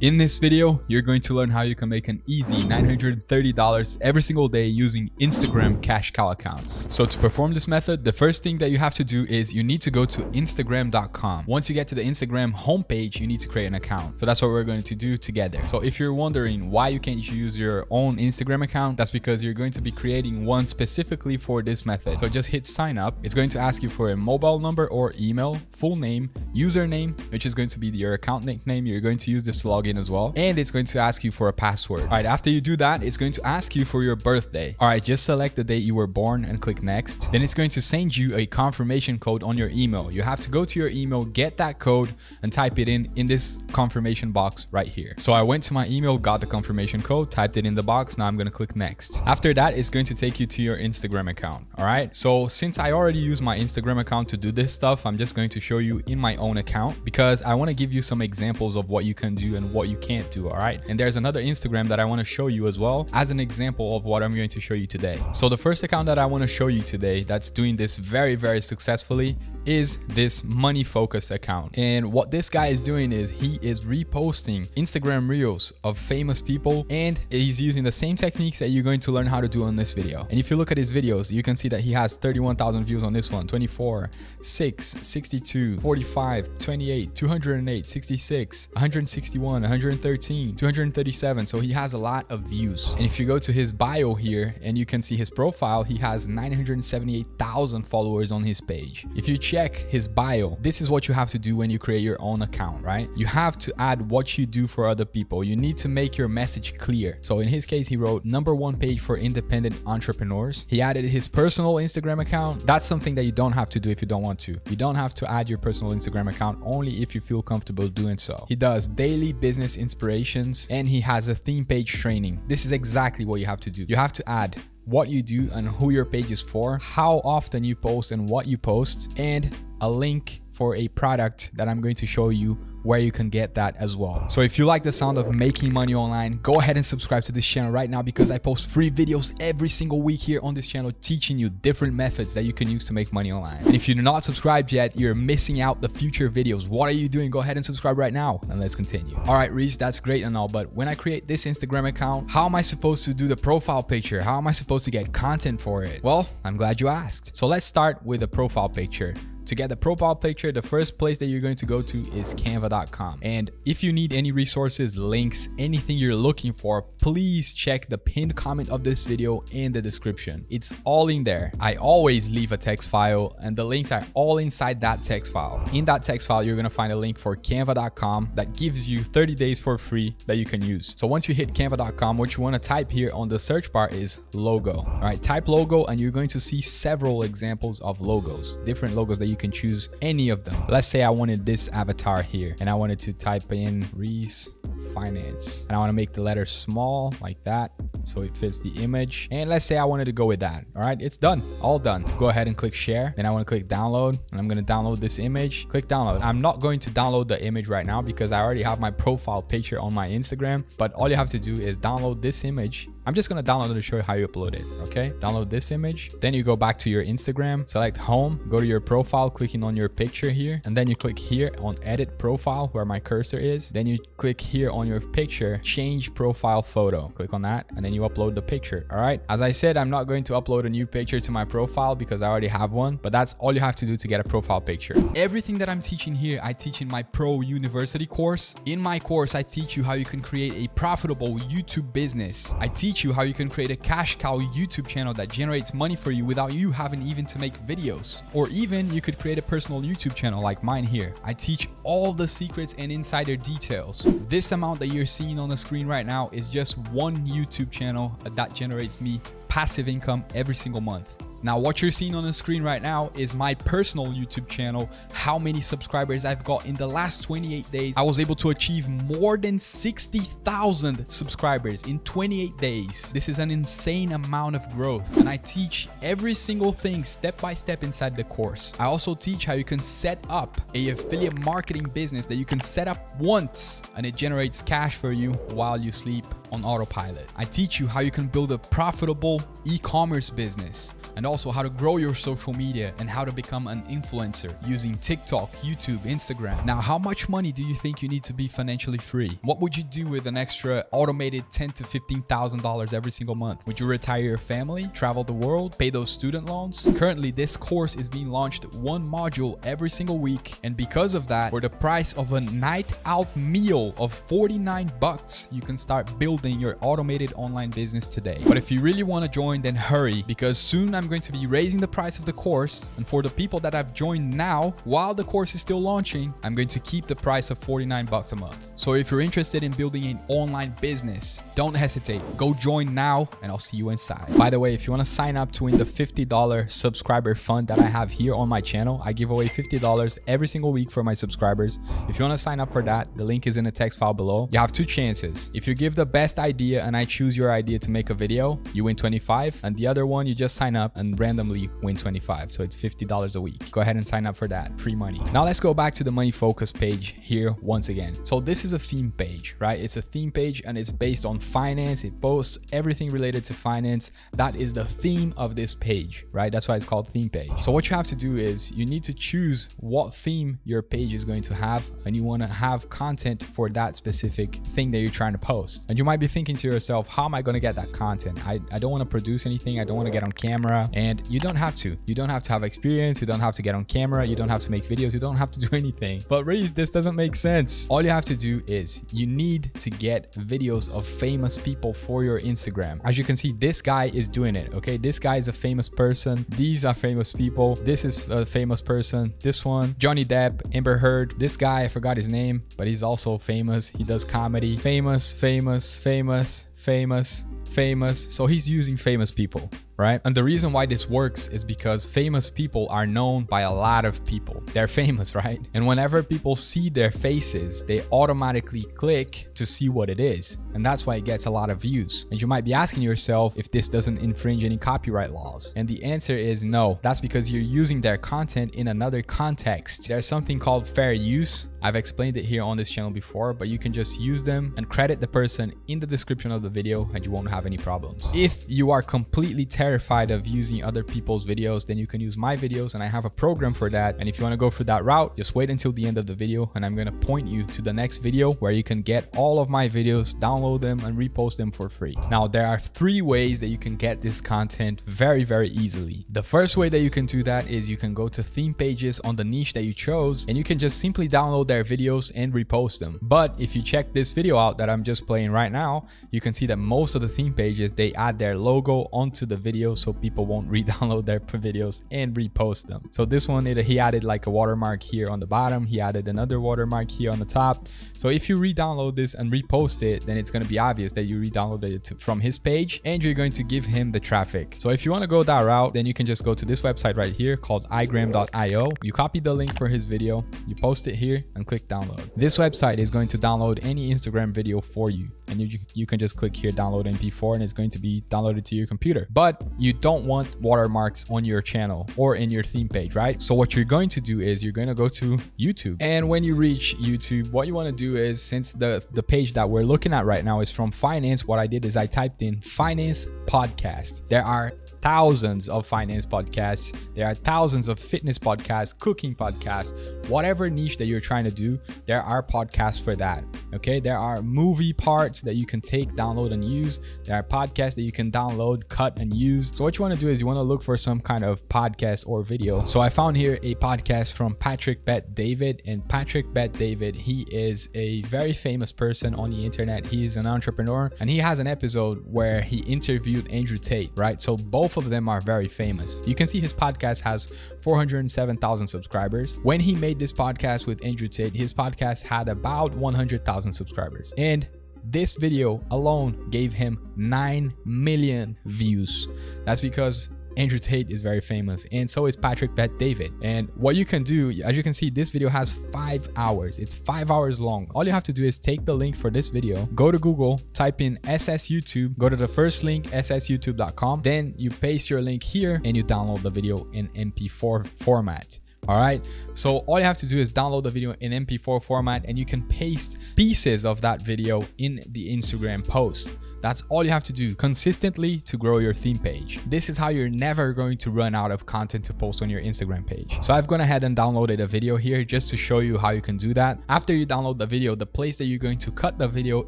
In this video, you're going to learn how you can make an easy $930 every single day using Instagram cash cow accounts. So to perform this method, the first thing that you have to do is you need to go to instagram.com. Once you get to the Instagram homepage, you need to create an account. So that's what we're going to do together. So if you're wondering why you can't use your own Instagram account, that's because you're going to be creating one specifically for this method. So just hit sign up. It's going to ask you for a mobile number or email, full name, username, which is going to be your account nickname. You're going to use this to log in as well. And it's going to ask you for a password. All right, after you do that, it's going to ask you for your birthday. All right, just select the date you were born and click next. Then it's going to send you a confirmation code on your email. You have to go to your email, get that code and type it in in this confirmation box right here. So I went to my email, got the confirmation code, typed it in the box. Now I'm going to click next. After that, it's going to take you to your Instagram account. All right. So since I already use my Instagram account to do this stuff, I'm just going to show you in my own account because I want to give you some examples of what you can do and what you can't do all right? And there's another instagram that i want to show you as well as an example of what i'm going to show you today. So the first account that i want to show you today that's doing this very very successfully is this money focus account. And what this guy is doing is he is reposting instagram reels of famous people and he's using the same techniques that you're going to learn how to do on this video. And if you look at his videos you can see that he has 31,000 views on this one. 24 6 62 45 28 208 66 161 113 237 so he has a lot of views. And if you go to his bio here and you can see his profile he has 978,000 followers on his page. If you check his bio, this is what you have to do when you create your own account, right? You have to add what you do for other people. You need to make your message clear. So in his case, he wrote number one page for independent entrepreneurs. He added his personal Instagram account. That's something that you don't have to do if you don't want to. You don't have to add your personal Instagram account only if you feel comfortable doing so. He does daily business inspirations and he has a theme page training. This is exactly what you have to do. You have to add what you do and who your page is for, how often you post and what you post, and a link for a product that I'm going to show you where you can get that as well. So if you like the sound of making money online, go ahead and subscribe to this channel right now because I post free videos every single week here on this channel teaching you different methods that you can use to make money online. And if you're not subscribed yet, you're missing out the future videos. What are you doing? Go ahead and subscribe right now and let's continue. All right, Reese, that's great and all, but when I create this Instagram account, how am I supposed to do the profile picture? How am I supposed to get content for it? Well, I'm glad you asked. So let's start with the profile picture. To get the profile picture, the first place that you're going to go to is canva.com. And if you need any resources, links, anything you're looking for, please check the pinned comment of this video in the description. It's all in there. I always leave a text file and the links are all inside that text file. In that text file, you're going to find a link for canva.com that gives you 30 days for free that you can use. So once you hit canva.com, what you want to type here on the search bar is logo. All right, type logo and you're going to see several examples of logos, different logos that you can choose any of them. Let's say I wanted this avatar here and I wanted to type in Reese finance and I want to make the letter small like that so it fits the image. And let's say I wanted to go with that all right? It's done all done. Go ahead and click share. Then I want to click download and I'm going to download this image. Click download. I'm not going to download the image right now because I already have my profile picture on my Instagram but all you have to do is download this image I'm just going to download it to show you how you upload it okay? Download this image then you go back to your Instagram select home go to your profile clicking on your picture here and then you click here on edit profile where my cursor is. Then you click here on your picture change profile photo. Click on that and then you upload the picture all right? As i said i'm not going to upload a new picture to my profile because i already have one but that's all you have to do to get a profile picture. Everything that i'm teaching here i teach in my pro university course. In my course i teach you how you can create a profitable youtube business. I teach you how you can create a cash cow youtube channel that generates money for you without you having even to make videos. Or even you could create a personal youtube channel like mine here. I teach all the secrets and insider details. This amount that you're seeing on the screen right now is just one YouTube channel that generates me passive income every single month. Now, what you're seeing on the screen right now is my personal YouTube channel, how many subscribers I've got in the last 28 days. I was able to achieve more than 60,000 subscribers in 28 days. This is an insane amount of growth. And I teach every single thing step by step inside the course. I also teach how you can set up a affiliate marketing business that you can set up once and it generates cash for you while you sleep on autopilot. I teach you how you can build a profitable e-commerce business and also how to grow your social media and how to become an influencer using TikTok, YouTube, Instagram. Now, how much money do you think you need to be financially free? What would you do with an extra automated ten to fifteen thousand dollars every single month? Would you retire your family, travel the world, pay those student loans? Currently, this course is being launched one module every single week, and because of that, for the price of a night out meal of 49 bucks, you can start building your automated online business today. But if you really want to join, then hurry because soon I'm going to be raising the price of the course. And for the people that have joined now, while the course is still launching, I'm going to keep the price of 49 bucks a month. So if you're interested in building an online business, don't hesitate. Go join now and I'll see you inside. By the way, if you want to sign up to win the $50 subscriber fund that I have here on my channel, I give away $50 every single week for my subscribers. If you want to sign up for that, the link is in the text file below. You have two chances. If you give the best idea and I choose your idea to make a video, you win 25 and the other one you just sign up and randomly win 25. So it's $50 a week. Go ahead and sign up for that. Free money. Now let's go back to the money focus page here once again. So this is a theme page, right? It's a theme page and it's based on finance. It posts everything related to finance. That is the theme of this page, right? That's why it's called theme page. So what you have to do is you need to choose what theme your page is going to have and you want to have content for that specific thing that you're trying to post. And you might be thinking to yourself, how am I going to get that content? I, I don't want to produce anything. I don't want to get on camera and you don't have to. You don't have to have experience. You don't have to get on camera. You don't have to make videos. You don't have to do anything. But really, this doesn't make sense. All you have to do is you need to get videos of famous people for your Instagram. As you can see, this guy is doing it. Okay. This guy is a famous person. These are famous people. This is a famous person. This one, Johnny Depp, Amber Heard. This guy, I forgot his name, but he's also famous. He does comedy. Famous, famous, famous, famous, famous. So he's using famous people right? And the reason why this works is because famous people are known by a lot of people. They're famous, right? And whenever people see their faces, they automatically click to see what it is. And that's why it gets a lot of views. And you might be asking yourself if this doesn't infringe any copyright laws. And the answer is no. That's because you're using their content in another context. There's something called fair use. I've explained it here on this channel before, but you can just use them and credit the person in the description of the video and you won't have any problems. If you are completely terrified terrified of using other people's videos, then you can use my videos and I have a program for that. And if you want to go for that route, just wait until the end of the video and I'm going to point you to the next video where you can get all of my videos, download them and repost them for free. Now, there are three ways that you can get this content very, very easily. The first way that you can do that is you can go to theme pages on the niche that you chose and you can just simply download their videos and repost them. But if you check this video out that I'm just playing right now, you can see that most of the theme pages, they add their logo onto the video so people won't re-download their videos and repost them. So this one, it, he added like a watermark here on the bottom. He added another watermark here on the top. So if you re-download this and repost it, then it's going to be obvious that you re-downloaded it to, from his page and you're going to give him the traffic. So if you want to go that route, then you can just go to this website right here called igram.io. You copy the link for his video, you post it here and click download. This website is going to download any Instagram video for you and you, you can just click here download mp4 and it's going to be downloaded to your computer but you don't want watermarks on your channel or in your theme page right so what you're going to do is you're going to go to youtube and when you reach youtube what you want to do is since the the page that we're looking at right now is from finance what i did is i typed in finance podcast there are thousands of finance podcasts. There are thousands of fitness podcasts, cooking podcasts, whatever niche that you're trying to do, there are podcasts for that. Okay. There are movie parts that you can take, download, and use. There are podcasts that you can download, cut, and use. So, what you want to do is you want to look for some kind of podcast or video. So, I found here a podcast from Patrick Bet David. And Patrick Bet David, he is a very famous person on the internet. He's an entrepreneur and he has an episode where he interviewed Andrew Tate, right? So, both of them are very famous. You can see his podcast has 407,000 subscribers. When he made this podcast with Andrew Tate, his podcast had about 100,000 subscribers. And this video alone gave him 9 million views. That's because Andrew Tate is very famous and so is Patrick Bet David. And what you can do, as you can see, this video has five hours. It's five hours long. All you have to do is take the link for this video, go to Google, type in SS YouTube, go to the first link, ssyoutube.com. Then you paste your link here and you download the video in MP4 format all right so all you have to do is download the video in mp4 format and you can paste pieces of that video in the instagram post That's all you have to do consistently to grow your theme page. This is how you're never going to run out of content to post on your Instagram page. So I've gone ahead and downloaded a video here just to show you how you can do that. After you download the video, the place that you're going to cut the video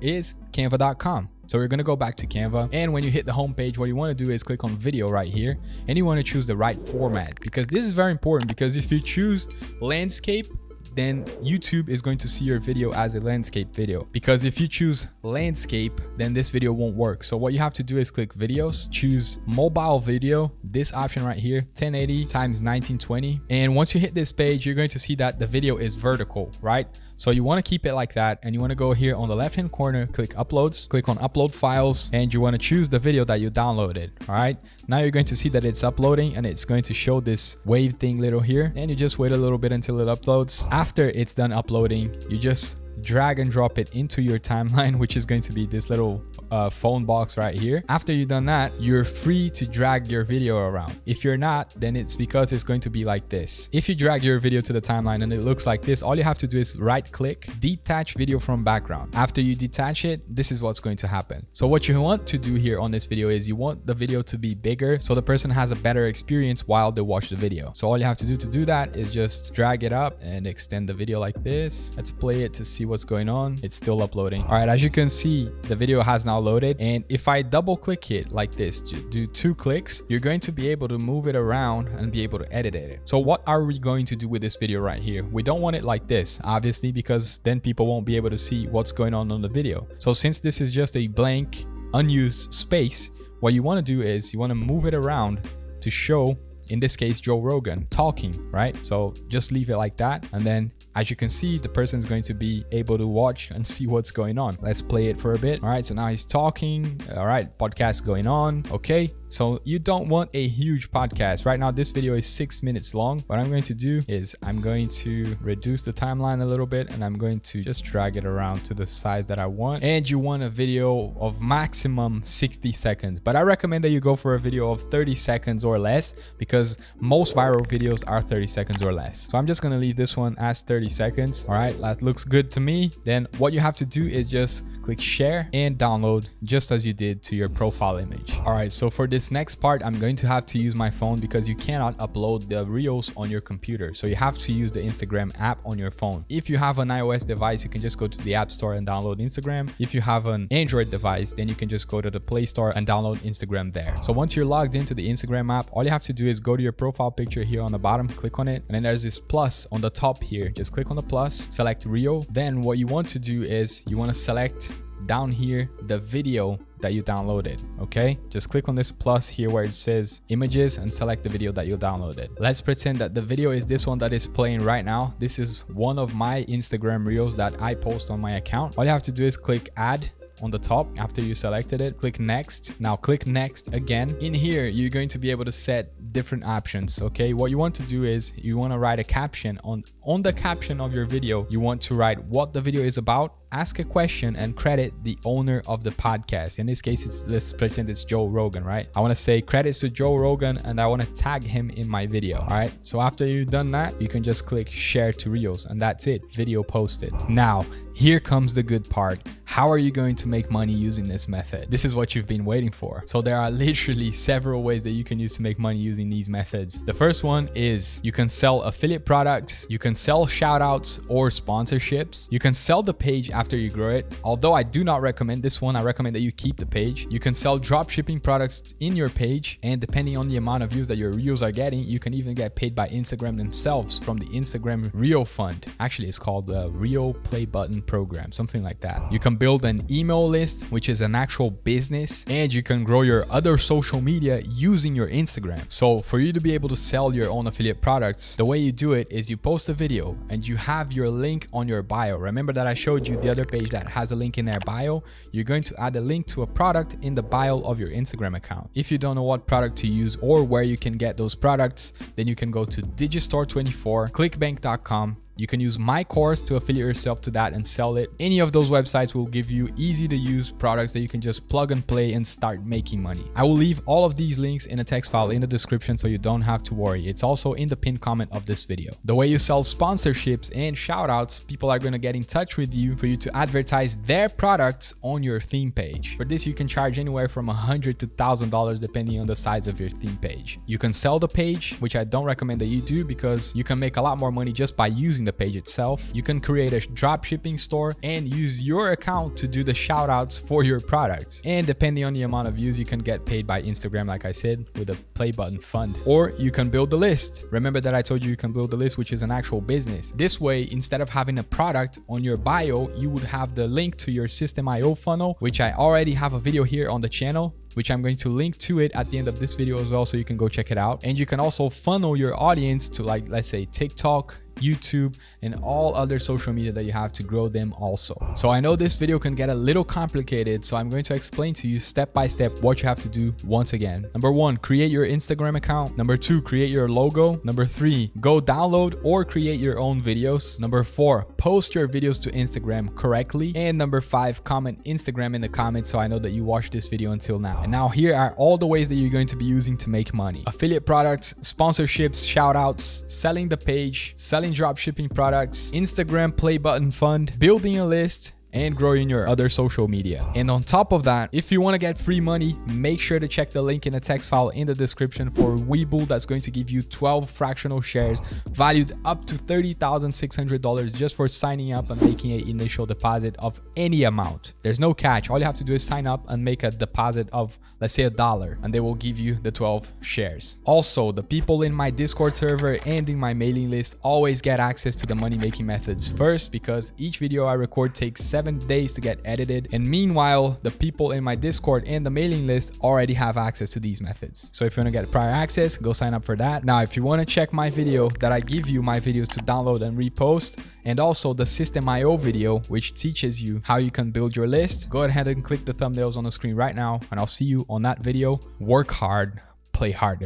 is canva.com. So we're going to go back to Canva. And when you hit the home page, what you want to do is click on video right here. And you want to choose the right format because this is very important because if you choose landscape, then YouTube is going to see your video as a landscape video. Because if you choose landscape, then this video won't work. So what you have to do is click videos, choose mobile video, this option right here, 1080 times 1920. And once you hit this page, you're going to see that the video is vertical, right? So you want to keep it like that and you want to go here on the left hand corner, click uploads, click on upload files and you want to choose the video that you downloaded. All right. Now you're going to see that it's uploading and it's going to show this wave thing little here and you just wait a little bit until it uploads. After it's done uploading, you just drag and drop it into your timeline, which is going to be this little uh, phone box right here. After you've done that, you're free to drag your video around. If you're not, then it's because it's going to be like this. If you drag your video to the timeline and it looks like this, all you have to do is right click, detach video from background. After you detach it, this is what's going to happen. So what you want to do here on this video is you want the video to be bigger so the person has a better experience while they watch the video. So all you have to do to do that is just drag it up and extend the video like this. Let's play it to see what's going on. It's still uploading. All right, as you can see, the video has now loaded. And if I double click it like this, do two clicks, you're going to be able to move it around and be able to edit it. So what are we going to do with this video right here? We don't want it like this, obviously, because then people won't be able to see what's going on on the video. So since this is just a blank, unused space, what you want to do is you want to move it around to show in this case Joe Rogan talking right so just leave it like that and then as you can see, the person is going to be able to watch and see what's going on. Let's play it for a bit. All right, so now he's talking. All right, podcast going on. Okay, so you don't want a huge podcast. Right now, this video is six minutes long. What I'm going to do is I'm going to reduce the timeline a little bit and I'm going to just drag it around to the size that I want. And you want a video of maximum 60 seconds, but I recommend that you go for a video of 30 seconds or less because most viral videos are 30 seconds or less. So I'm just going to leave this one as 30 30 seconds. All right, that looks good to me. Then what you have to do is just click share and download just as you did to your profile image. All right, so for this next part, I'm going to have to use my phone because you cannot upload the reels on your computer. So you have to use the Instagram app on your phone. If you have an iOS device, you can just go to the app store and download Instagram. If you have an Android device, then you can just go to the Play Store and download Instagram there. So once you're logged into the Instagram app, all you have to do is go to your profile picture here on the bottom, click on it, and then there's this plus on the top here. Just click on the plus, select Reel. Then what you want to do is you want to select down here the video that you downloaded okay? Just click on this plus here where it says images and select the video that you downloaded. Let's pretend that the video is this one that is playing right now. This is one of my instagram reels that i post on my account. All you have to do is click add on the top after you selected it. Click next. Now click next again. In here you're going to be able to set different options okay? What you want to do is you want to write a caption on on the caption of your video. You want to write what the video is about ask a question and credit the owner of the podcast. In this case, it's let's pretend it's Joe Rogan, right? I want to say credits to Joe Rogan and I want to tag him in my video. All right. So after you've done that, you can just click share to reels and that's it. Video posted. Now, here comes the good part. How are you going to make money using this method? This is what you've been waiting for. So there are literally several ways that you can use to make money using these methods. The first one is you can sell affiliate products, you can sell shout outs or sponsorships, you can sell the page you grow it. Although I do not recommend this one, I recommend that you keep the page. You can sell drop shipping products in your page and depending on the amount of views that your reels are getting, you can even get paid by Instagram themselves from the Instagram Reel Fund. Actually, it's called the Reel Play Button Program, something like that. You can build an email list, which is an actual business, and you can grow your other social media using your Instagram. So for you to be able to sell your own affiliate products, the way you do it is you post a video and you have your link on your bio. Remember that I showed you the other page that has a link in their bio, you're going to add a link to a product in the bio of your Instagram account. If you don't know what product to use or where you can get those products, then you can go to Digistore24, clickbank.com, You can use my course to affiliate yourself to that and sell it. Any of those websites will give you easy to use products that you can just plug and play and start making money. I will leave all of these links in a text file in the description so you don't have to worry. It's also in the pinned comment of this video. The way you sell sponsorships and shoutouts, people are going to get in touch with you for you to advertise their products on your theme page. For this, you can charge anywhere from 100 to $1,000 depending on the size of your theme page. You can sell the page, which I don't recommend that you do because you can make a lot more money just by using the page itself. You can create a drop shipping store and use your account to do the shoutouts for your products. And depending on the amount of views, you can get paid by Instagram, like I said, with a play button fund. Or you can build the list. Remember that I told you you can build the list, which is an actual business. This way, instead of having a product on your bio, you would have the link to your Systeme.io funnel, which I already have a video here on the channel which I'm going to link to it at the end of this video as well so you can go check it out. And you can also funnel your audience to like, let's say TikTok, YouTube, and all other social media that you have to grow them also. So I know this video can get a little complicated, so I'm going to explain to you step by step what you have to do once again. Number one, create your Instagram account. Number two, create your logo. Number three, go download or create your own videos. Number four, post your videos to Instagram correctly. And number five, comment Instagram in the comments so I know that you watched this video until now. And now here are all the ways that you're going to be using to make money. Affiliate products, sponsorships, shoutouts, selling the page, selling drop shipping products, Instagram play button fund, building a list, and growing your other social media. And on top of that, if you want to get free money, make sure to check the link in the text file in the description for Webull that's going to give you 12 fractional shares valued up to $30,600 just for signing up and making an initial deposit of any amount. There's no catch. All you have to do is sign up and make a deposit of, let's say a dollar, and they will give you the 12 shares. Also, the people in my Discord server and in my mailing list always get access to the money making methods first because each video I record takes seven days to get edited. And meanwhile, the people in my Discord and the mailing list already have access to these methods. So if you want to get prior access, go sign up for that. Now, if you want to check my video that I give you my videos to download and repost, and also the Systeme.io video, which teaches you how you can build your list, go ahead and click the thumbnails on the screen right now, and I'll see you on that video. Work hard, play harder.